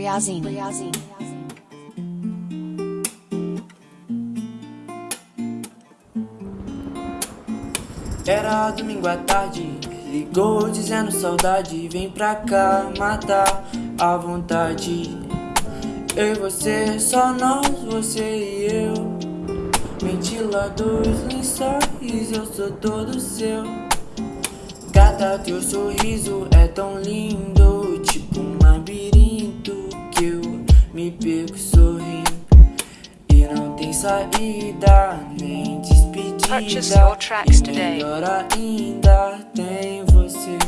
Briazine. Briazine. Era domingo à tarde, ligou dizendo saudade, vem pra cá matar a vontade. Eu e você, só nós, você e eu. Ventiladores, lençóis, eu sou todo seu. Gata, teu sorriso é tão lindo, Tem saída, nem despedida. E today. melhor ainda, tem você.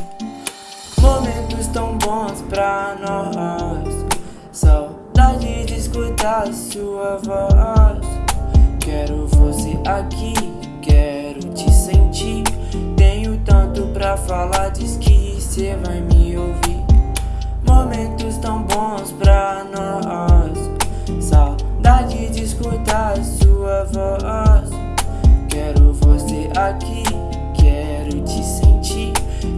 Momentos tão bons pra nós. Saudade de escutar sua voz. Quero você aqui, quero te sentir. Tenho tanto pra falar, diz que cê vai me aqui, quero te sentir.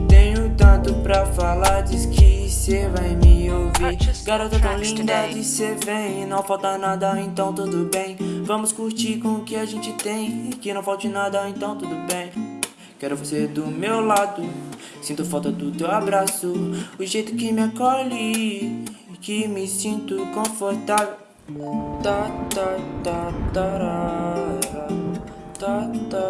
Tenho tanto pra falar, diz que cê vai me ouvir. Garota tão linda de cê vem, não falta nada, então tudo bem. Vamos curtir com o que a gente tem, que não falte nada, então tudo bem. Quero você do meu lado, sinto falta do teu abraço, o jeito que me acolhe, que me sinto confortável. Tá, tá, tá, tarara. Tá, tá, tá,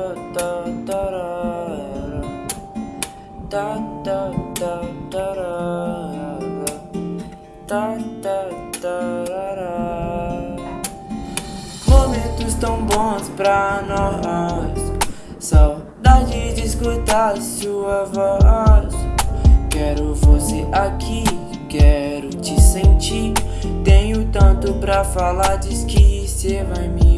Tá, tá, tá, tarara. Tá, tá, tarara. Momentos tão bons pra nós. Saudade de escutar sua voz. Quero você aqui, quero te sentir. Tenho tanto pra falar, diz que cê vai me